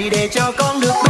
hãy để cho con được